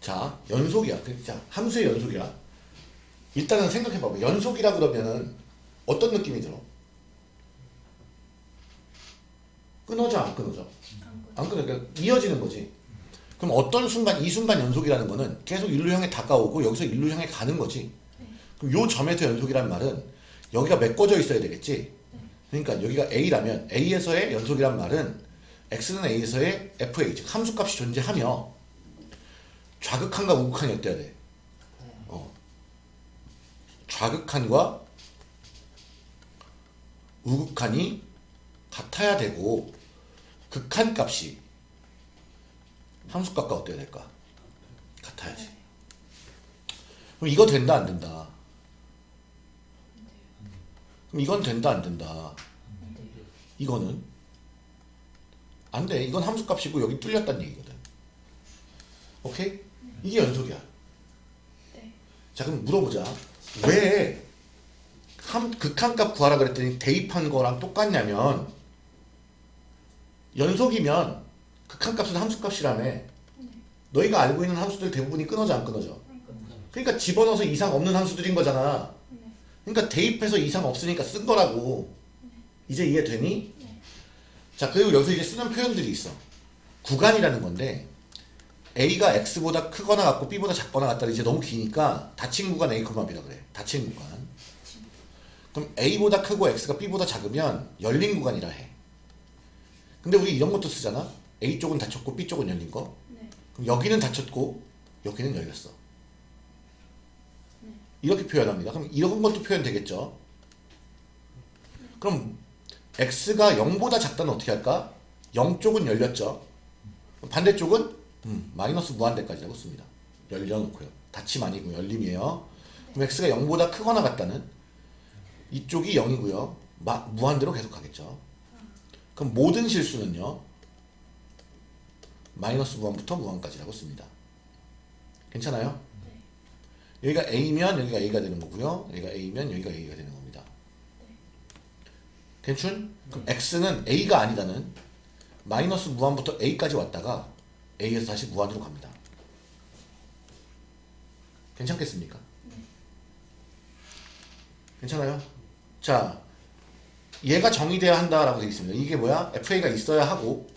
자, 연속이야. 그, 자, 함수의 연속이야. 일단은 생각해봐봐. 연속이라 그러면은 어떤 느낌이 들어? 끊어져, 안 끊어져? 안 끊어. 그러니까 이어지는 거지. 그럼 어떤 순간, 이 순간 연속이라는 거는 계속 일루 향해 다가오고 여기서 일루 향해 가는 거지. 그럼 요 점에서 연속이란 말은 여기가 메꿔져 있어야 되겠지. 그러니까 여기가 A라면 A에서의 연속이란 말은 X는 A에서의 FA, 즉 함수값이 존재하며 좌극한과 우극한이 어때야 돼? 어. 좌극한과 우극한이 같아야 되고 극한 값이 함수값과 어때야 될까? 같아야지. 그럼 이거 된다 안 된다? 그럼 이건 된다 안 된다? 이거는 안 돼. 이건 함수값이고 여기 뚫렸다는 얘기거든. 오케이? 이게 연속이야. 네. 자 그럼 물어보자. 왜 함, 극한값 구하라 그랬더니 대입한 거랑 똑같냐면 연속이면 극한값은 함수값이라며 너희가 알고 있는 함수들 대부분이 끊어져 안 끊어져? 그러니까 집어넣어서 이상 없는 함수들인 거잖아. 그러니까 대입해서 이상 없으니까 쓴 거라고. 이제 이해되니? 자 그리고 여기서 이제 쓰는 표현들이 있어. 구간이라는 건데 A가 X보다 크거나 같고 B보다 작거나 같다 이제 너무 기니까 닫힌 구간 A, B라 그래. 닫힌 구간. 그럼 A보다 크고 X가 B보다 작으면 열린 구간이라 해. 근데 우리 이런 것도 쓰잖아. A 쪽은 닫혔고 B 쪽은 열린 거. 네. 그럼 여기는 닫혔고 여기는 열렸어. 이렇게 표현합니다. 그럼 이런 것도 표현되겠죠. 그럼 x가 0보다 작다는 어떻게 할까? 0 쪽은 열렸죠. 반대쪽은 음, 마이너스 무한대까지라고 씁니다. 열려놓고요. 닫힘 아니고 열림이에요. 그럼 x가 0보다 크거나 같다는 이쪽이 0이고요. 마, 무한대로 계속 가겠죠. 그럼 모든 실수는요. 마이너스 무한부터 무한까지라고 씁니다. 괜찮아요? 여기가 A면 여기가 A가 되는 거고요. 여기가 A면 여기가 A가 되는 겁니다. 괜춘? 그럼 X는 A가 아니다는 마이너스 무한부터 A까지 왔다가 A에서 다시 무한으로 갑니다. 괜찮겠습니까? 괜찮아요? 자, 얘가 정의돼야 한다라고 되어 있습니다. 이게 뭐야? FA가 있어야 하고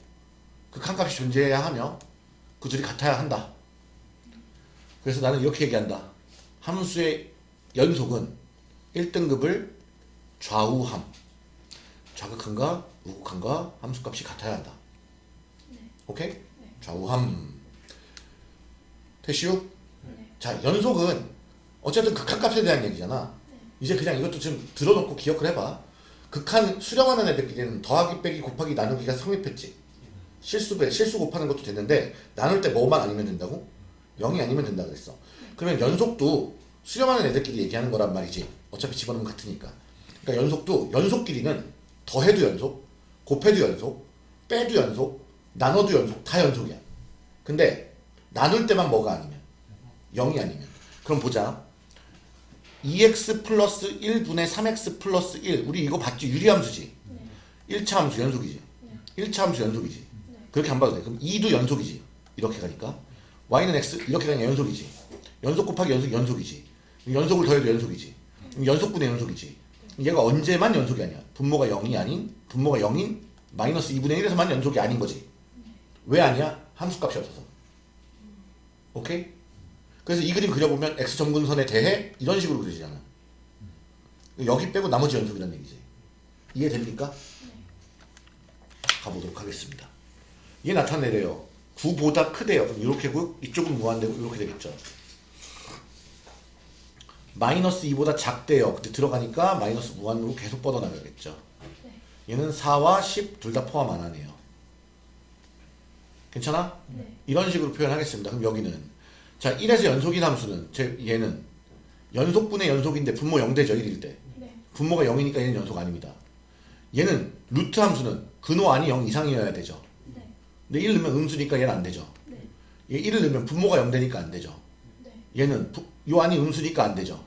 극한값이 존재해야 하며 그 둘이 같아야 한다. 그래서 나는 이렇게 얘기한다. 함수의 연속은 1등급을 좌우함. 좌극한과 우극한과 함수값이 같아야 한다. 오케이? 좌우함. 됐슈? 자, 연속은 어쨌든 극한값에 대한 얘기잖아. 이제 그냥 이것도 좀 들어놓고 기억을 해봐. 극한 수렴하는 애들끼리는 더하기 빼기 곱하기 나누기가 성립했지. 실수 배 실수 곱하는 것도 됐는데 나눌 때 뭐만 아니면 된다고? 0이 아니면 된다 그랬어. 그러면 연속도 수렴하는 애들끼리 얘기하는 거란 말이지. 어차피 집어넣으면 같으니까. 그러니까 연속도 연속끼리는 더해도 연속, 곱해도 연속, 빼도 연속, 나눠도 연속, 다 연속이야. 근데 나눌 때만 뭐가 아니면 0이 아니면 그럼 보자. 2x 플러스 1분의 3x 플러스 1 우리 이거 봤지? 유리함수지? 1차 함수 연속이지? 1차 함수 연속이지? 그렇게 안 봐도 돼. 그럼 2도 연속이지? 이렇게 가니까 y는 x 이렇게 가니까 연속이지? 연속 곱하기 연속 연속이지? 연속을 더해도 연속이지? 연속분의 연속이지? 얘가 언제만 연속이 아니야? 분모가 0이 아닌 분모가 0인 마이너스 2분의 1에서만 연속이 아닌 거지. 왜 아니야? 함수값이 없어서. 오케이? 그래서 이 그림 그려보면 x 점근선에 대해 이런 식으로 그려지잖아. 여기 빼고 나머지 연속이라는 얘기지. 이해됩니까? 가보도록 하겠습니다. 이게 나타내래요. 9보다 크대요. 그럼 이렇게 고 이쪽은 무한대고 이렇게 되겠죠. 마이너스 2보다 작대요. 그때 들어가니까 마이너스 무한으로 계속 뻗어나가겠죠. 얘는 4와 10 둘 다 포함 안 하네요. 괜찮아? 네. 이런 식으로 표현하겠습니다. 그럼 여기는 자 1에서 연속인 함수는 제 얘는 연속분의 연속인데 분모 0대죠 1일 때. 네. 분모가 0이니까 얘는 연속 아닙니다. 얘는 루트 함수는 근호 안이 0 이상이어야 되죠. 네. 근데 1 넣으면 음수니까 얘는 안 되죠. 네. 얘 1을 넣으면 분모가 0 되니까 안 되죠. 네. 얘는 부, 요 안이 음수니까 안 되죠.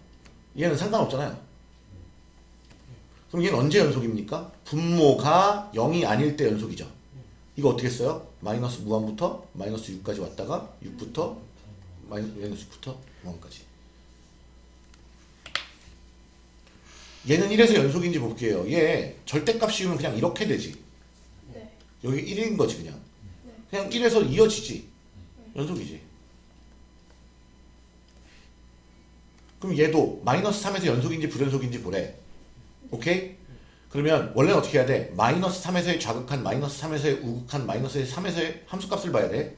얘는 상관없잖아요. 그럼 얘는 언제 연속입니까? 분모가 0이 아닐 때 연속이죠. 이거 어떻게 써요? 마이너스 무한부터 마이너스 6까지 왔다가 6부터 마이너스 6부터 무한까지 얘는 1에서 연속인지 볼게요 얘 절대값 씌우면 그냥 이렇게 되지 네. 여기 1인 거지 그냥 네. 그냥 1에서 이어지지 연속이지 그럼 얘도 마이너스 3에서 연속인지 불연속인지 보래 오케이? 그러면 원래는 어떻게 해야 돼? 마이너스 3에서의 좌극한 마이너스 3에서의 우극한 마이너스 3에서의 함수값을 봐야 돼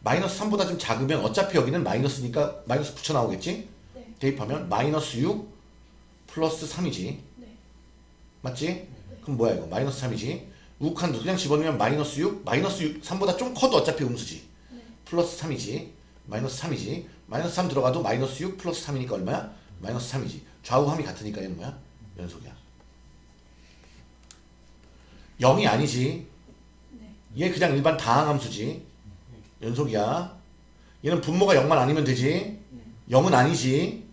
마이너스 3보다 좀 작으면 어차피 여기는 마이너스니까 마이너스 붙여 나오겠지? 네. 대입하면 마이너스 6 플러스 3이지 네. 맞지? 그럼 뭐야 이거 마이너스 3이지 우극한도 그냥 집어넣으면 마이너스 6 마이너스 6 3보다 좀 커도 어차피 음수지 네. 플러스 3이지 마이너스 3이지 마이너스 3 들어가도 마이너스 6 플러스 3이니까 얼마야? 마이너스 3이지 좌우함이 같으니까 얘는 뭐야? 연속이야 0이 아니지. 네. 얘 그냥 일반 다항함수지. 연속이야. 얘는 분모가 0만 아니면 되지. 0은 아니지.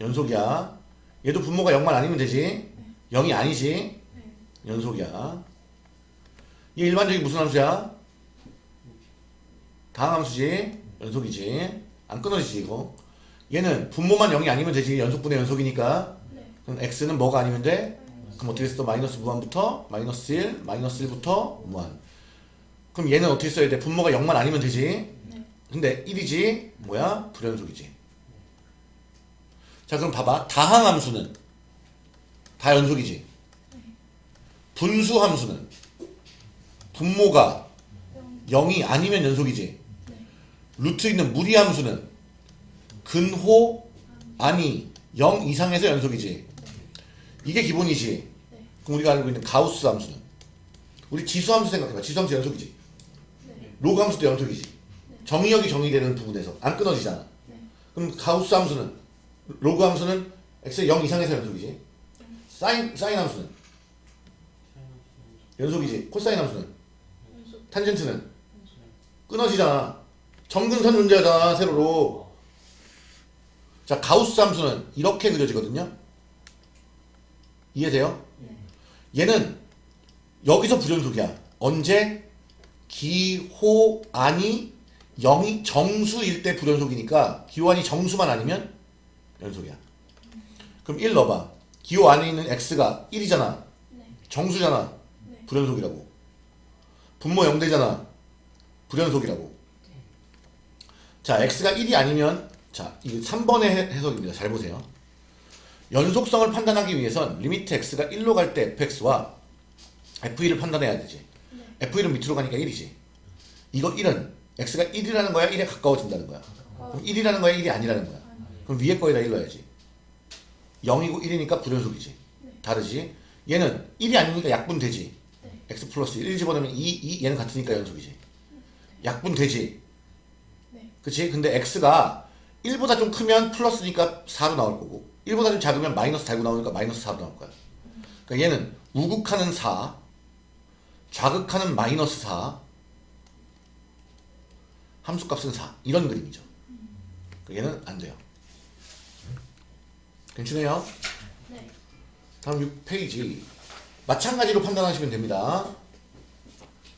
연속이야. 얘도 분모가 0만 아니면 되지. 0이 아니지. 네. 연속이야. 얘 일반적인 무슨 함수야? 다항함수지. 연속이지. 안 끊어지지 이거. 얘는 분모만 0이 아니면 되지. 연속분의 연속이니까. 네. 그럼 x는 뭐가 아니면 돼? 그럼 어떻게 써? 마이너스 무한부터 마이너스 1 마이너스 1부터 무한. 그럼 얘는 어떻게 써야 돼? 분모가 0만 아니면 되지? 네. 근데 1이지? 뭐야? 불연속이지. 자 그럼 봐봐. 다항함수는? 다 연속이지? 분수함수는? 분모가 0이 아니면 연속이지? 네. 루트 있는 무리함수는? 근호 아니 0 이상에서 연속이지? 이게 기본이지? 네. 그럼 우리가 알고 있는 가우스 함수는? 우리 지수 함수 생각해봐. 지수 함수 연속이지. 네. 로그 함수도 연속이지. 정의역이 정의되는 부분에서 안 끊어지잖아. 네. 그럼 가우스 함수는? 로그 함수는 x 0 이상에서 연속이지. 사인 사인 함수는? 연속이지. 코사인 함수는? 연속. 탄젠트는? 끊어지잖아. 점근선 존재하잖아 세로로. 자 가우스 함수는 이렇게 그려지거든요. 이해돼요? 네. 얘는 여기서 불연속이야. 언제? 기호 안이 0이 정수일 때 불연속이니까 기호 안이 정수만 아니면 연속이야. 그럼 1 넣어봐. 기호 안에 있는 x가 1이잖아. 네. 정수잖아. 네. 불연속이라고. 분모 0되잖아. 불연속이라고. 자 x가 1이 아니면 자 이게 3번의 해석입니다. 잘 보세요 연속성을 판단하기 위해선 리미트 x가 1로 갈 때 fx와 f1을 판단해야 되지 네. f1은 밑으로 가니까 1이지 이거 1은 x가 1이라는 거야 1에 가까워진다는 거야 어. 그럼 1이라는 거야 1이 아니라는 거야 그럼 위에 거에다 1 넣어야지 0이고 1이니까 불연속이지 네. 다르지 얘는 1이 아니니까 약분되지 네. x 플러스 1 집어넣으면 2, 2 얘는 같으니까 연속이지 약분되지 네. 그치? 근데 x가 1보다 좀 크면 플러스니까 4로 나올 거고 1보다 좀 작으면 마이너스 달고 나오니까 마이너스 4로 나올 거야 그러니까 얘는 우극하는 4 좌극하는 마이너스 4 함수값은 4 이런 그림이죠 그러니까 얘는 안 돼요 괜찮아요? 네. 다음 6페이지 마찬가지로 판단하시면 됩니다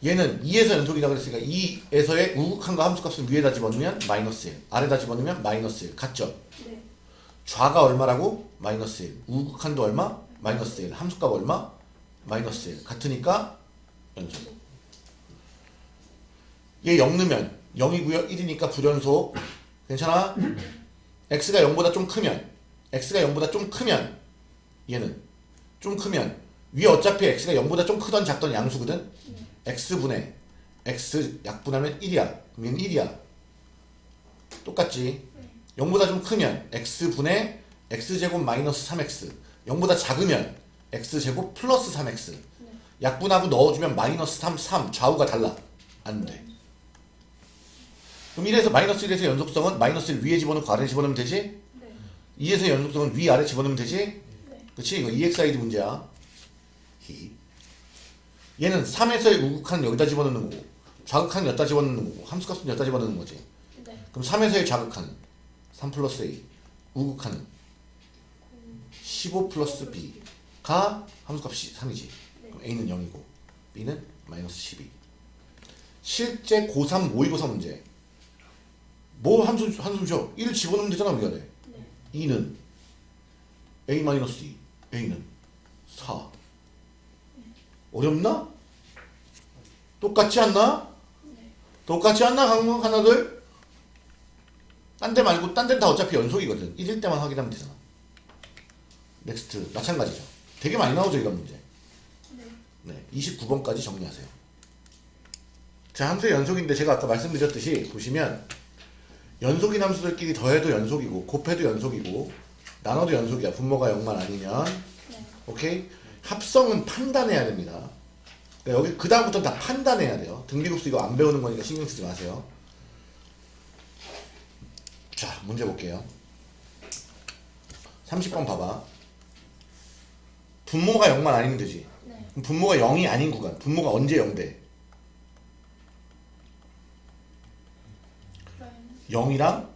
얘는 2에서 연속이라고 그랬으니까 2에서의 우극한 거 함수값을 위에다 집어넣으면 마이너스 1 아래다 집어넣으면 마이너스 1 같죠? 네. 좌가 얼마라고? 마이너스 1 우극한도 얼마? 마이너스 1 함수값 얼마? 마이너스 1 같으니까 연속. 얘 0 넣으면 0이고요. 1이니까 불연속 괜찮아? x가 0보다 좀 크면 x가 0보다 좀 크면 얘는 좀 크면 위에 어차피 x가 0보다 좀 크던 작던 양수거든? x분의 x 약분하면 1이야. 그럼 얘는 1이야. 똑같지 0보다 좀 크면 x분의 x제곱 마이너스 3x 0보다 작으면 x제곱 플러스 3x 약분하고 넣어주면 마이너스 3, 3 좌우가 달라 안돼 그럼 1에서 마이너스 1에서 연속성은 마이너스 1 위에 집어넣고 아래 집어넣으면 되지? 네. 2에서 연속성은 위 아래 집어넣으면 되지? 네. 그치? 이거 EXID 문제야. 히. 얘는 3에서의 우극한 여기다 집어넣는 거고 좌극한 여기다 집어넣는 거고 함수값은 여기다 집어넣는 거지. 네. 그럼 3에서의 좌극한 3 플러스 A 우극한 15 플러스 B가 함수값이 3이지. 그럼 A는 0이고 B는 마이너스 12. 실제 고3 모의고사 문제 뭐 한숨 한숨 쉬어 1 집어넣으면 되잖아 우리가 돼 네. 2는 a 마이너스 2 a는 4 어렵나? 똑같지 않나? 네. 똑같지 않나 강문 하나들? 딴 데 말고 딴 데는 다 어차피 연속이거든 1일 때만 확인하면 되잖아 next 마찬가지죠 되게 많이 나오죠 이런 문제 네. 네, 29번까지 정리하세요. 자, 함수의 연속인데 제가 아까 말씀드렸듯이 보시면 연속인 함수들끼리 더해도 연속이고 곱해도 연속이고 나눠도 연속이야. 분모가 0만 아니면 네. 오케이? 합성은 판단해야 됩니다. 그러니까 여기 그 다음부터 다 판단해야 돼요. 등비급수 이거 안 배우는 거니까 신경 쓰지 마세요. 자, 문제 볼게요. 30번 봐봐. 분모가 0만 아니면 되지. 네. 그럼 분모가 0이 아닌 구간 분모가 언제 0돼? 마이너스 0이랑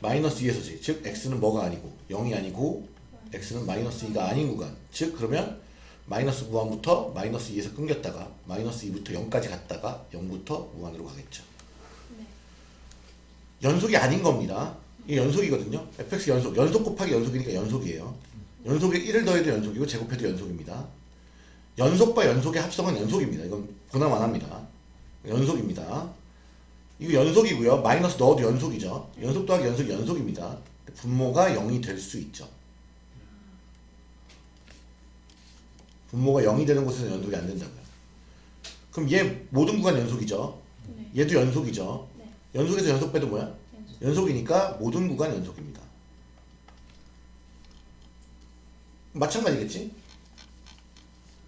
마이너스 2에서지 즉 x는 뭐가 아니고 0이 아니고 x는 마이너스 2가 아닌 구간 즉 그러면 마이너스 무한부터 마이너스 2에서 끊겼다가 마이너스 2부터 0까지 갔다가 0부터 무한으로 가겠죠 네. 연속이 아닌 겁니다. 이게 연속이거든요. fx 연속. 연속 곱하기 연속이니까 연속이에요. 연속에 1을 더해도 연속이고 제곱해도 연속입니다. 연속과 연속의 합성은 연속입니다. 이건 보나만 합니다. 연속입니다. 이거 연속이고요. 마이너스 넣어도 연속이죠. 연속 더하기 연속이 연속입니다. 분모가 0이 될 수 있죠. 분모가 0이 되는 곳에서 연속이 안 된다고요. 그럼 얘 모든 구간 연속이죠? 네. 얘도 연속이죠? 네. 연속에서 연속 빼도 뭐야? 연속. 연속 이니까 모든 구간 연속입니다. 마찬가지겠지?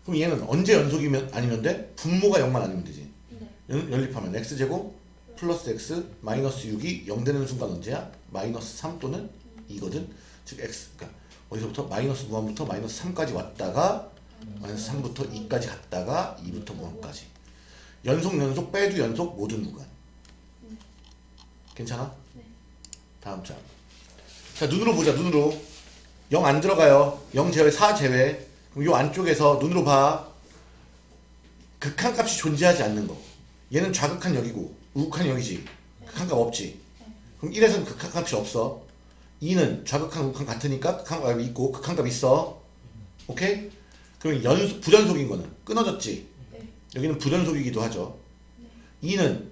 그럼 얘는 언제 연속이면 아니면 돼? 분모가 0만 아니면 되지. 네. 연, 연립하면 x제곱 플러스 x 마이너스 6이 0 되는 순간 언제야? 마이너스 3 또는 2거든. 즉 x 그러니까 어디서부터 마이너스 무한부터 마이너스 3까지 왔다가 마이너스 3부터 2까지 갔다가 2부터 무한까지. 연속 연속 빼도 연속 모든 구간. 네. 괜찮아? 네. 다음 장. 자, 눈으로 보자, 눈으로. 0 안 들어가요. 0 제외, 4 제외. 그럼 요 안쪽에서 눈으로 봐. 극한 값이 존재하지 않는 거. 얘는 좌극한 여기고, 우극한 여기지. 극한 값 없지. 그럼 1에서는 극한 값이 없어. 2는 좌극한, 우극한 같으니까 극한 값이 있고, 극한 값 있어. 오케이? 그럼 연, 부전속인 거는 끊어졌지. 네. 여기는 부전속이기도 하죠. 2는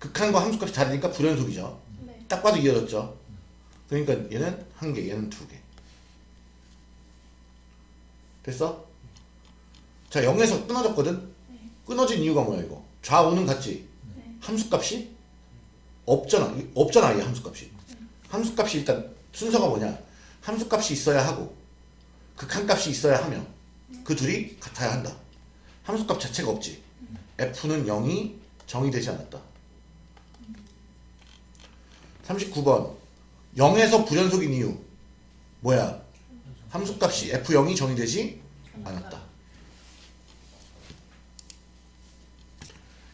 극한과 함수값이 다르니까 불연속이죠. 네. 딱 봐도 이어졌죠. 그러니까 얘는 한 개, 얘는 두 개. 됐어? 자, 0에서 끊어졌거든? 네. 끊어진 이유가 뭐야, 이거? 좌우는 같지? 네. 함수값이? 없잖아. 없잖아, 이 함수값이. 함수값이 일단 순서가 뭐냐? 함수값이 있어야 하고, 극한값이 있어야 하며, 그 둘이 같아야 한다. 함수값 자체가 없지. f는 0이 정의되지 않았다. 39번. 0에서 불연속인 이유. 뭐야? 함수값이 f0이 정의되지 않았다.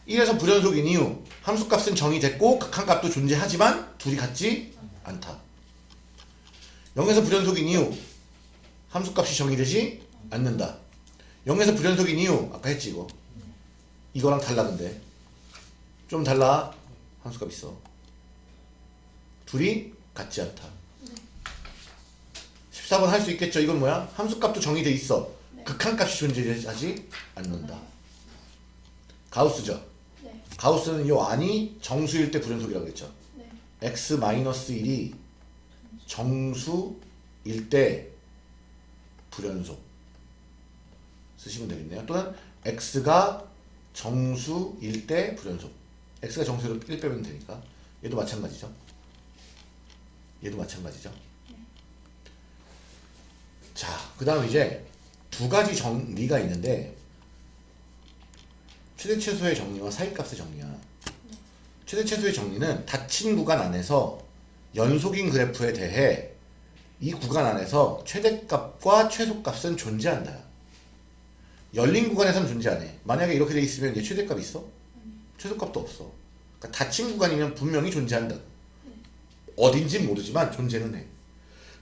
1에서 불연속인 이유. 함수값은 정의됐고 극한값도 존재하지만 둘이 같지 않다. 0에서 불연속인 이유. 함수값이 정의되지 않는다. 0에서 불연속인 이유. 아까 했지 이거? 이거랑 달라 근데. 좀 달라. 함수값 있어 둘이 같지 않다 14번 할 수 있겠죠 이건 뭐야 함수값도 정의돼 있어 네. 극한값이 존재하지 않는다 가우스죠 네. 가우스는 요 안이 정수일 때 불연속이라고 했죠 네. x-1이 정수일 때 불연속 쓰시면 되겠네요. 또는 x가 정수일 때 불연속. x가 정수로 1 빼면 되니까. 얘도 마찬가지죠. 얘도 마찬가지죠. 자, 그 다음 이제 두 가지 정리가 있는데 최대 최소의 정리와 사이값의 정리야. 최대 최소의 정리는 닫힌 구간 안에서 연속인 그래프에 대해 이 구간 안에서 최대값과 최소값은 존재한다. 열린 구간에서는 존재 안 해. 만약에 이렇게 돼 있으면 얘 최대값 있어? 최소값도 없어. 그러니까 닫힌 구간이면 분명히 존재한다. 어딘진 모르지만 존재는 해.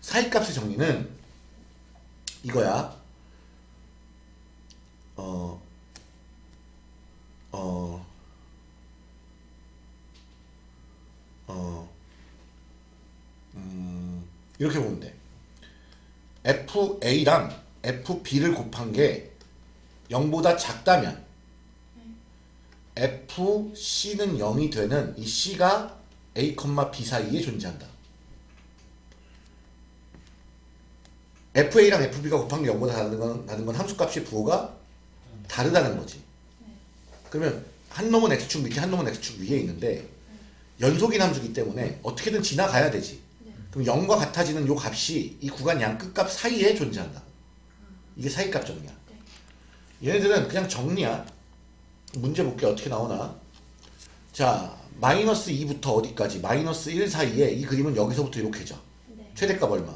사이값의 정리는 이거야. 어, 어, 어, 음, 이렇게 보면 돼. FA랑 FB를 곱한 게 0보다 작다면 FC는 0이 되는 이 C가 A, B 사이에 존재한다. FA랑 FB가 곱한 게 0보다 다른 건, 다른 건 함수값의 부호가 다르다는 거지. 그러면 한 놈은 X축 밑에 한 놈은 X축 위에 있는데 연속인 함수기 때문에 어떻게든 지나가야 되지. 네. 그럼 0과 같아지는 요 값이 이 구간 양 끝값 사이에 존재한다. 이게 사이값 정리야. 얘네들은 그냥 정리야. 문제 볼게 어떻게 나오나. 자, 마이너스 2부터 어디까지? 마이너스 1 사이에 이 그림은 여기서부터 이렇게죠. 네. 최대값 얼마?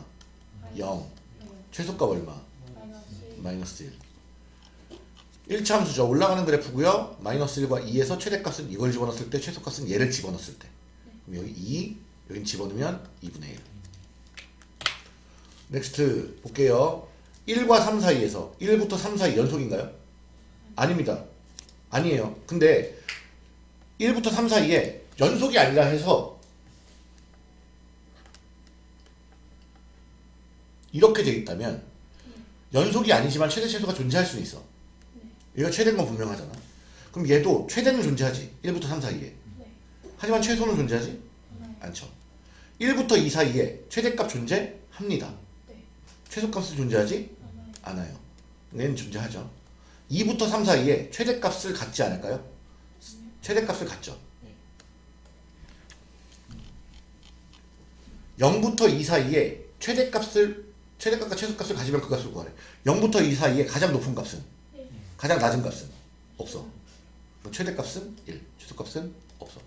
0. 네. 최소값 얼마? 마이너스 마이너스 1. 1차 함수죠. 올라가는 그래프고요. 마이너스 1과 2에서 최대값은 이걸 집어넣었을 때 최소값은 얘를 집어넣었을 때. 그럼 여기 2, 여긴 집어넣으면 2분의 1. next 볼게요. 1과 3 사이에서 1부터 3 사이 연속인가요? 아닙니다. 아니에요. 근데 1부터 3 사이에 연속이 아니라 해서 이렇게 돼 있다면 연속이 아니지만 최대 최소가 존재할 수는 있어. 얘가 최대인 건 분명하잖아. 그럼 얘도 최대는 존재하지. 1부터 3 사이에. 네. 하지만 최소는 존재하지 네. 않죠. 1부터 2 사이에 최대값 존재합니다. 네. 최소값은 존재하지. 않아요. 얘는 존재하죠. 2부터 3 사이에 최대값을 갖지 않을까요? 최대값을 갖죠. 0부터 2 사이에 최대값을 최대값과 최소값을 가지면 그 값을 구하래. 0부터 2 사이에 가장 높은 값은 네. 가장 낮은 값은 없어. 최대값은 1, 최소값은 없어.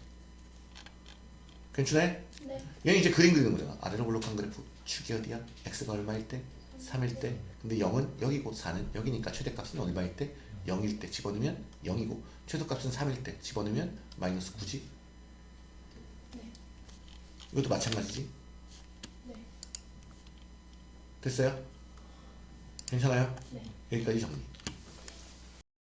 괜찮네? 네. 얘는 이제 그림 그리는 거잖아. 아래로 볼록한 그래프. 축이 어디야? x가 얼마일 때? 3일 때. 근데 0은 여기고 4는 여기니까 최대값은 얼마일 때? 0일 때 집어넣으면 0이고 최소값은 3일 때 집어넣으면 마이너스 9지. 네. 이것도 마찬가지지. 네. 됐어요? 괜찮아요? 네. 여기까지 정리.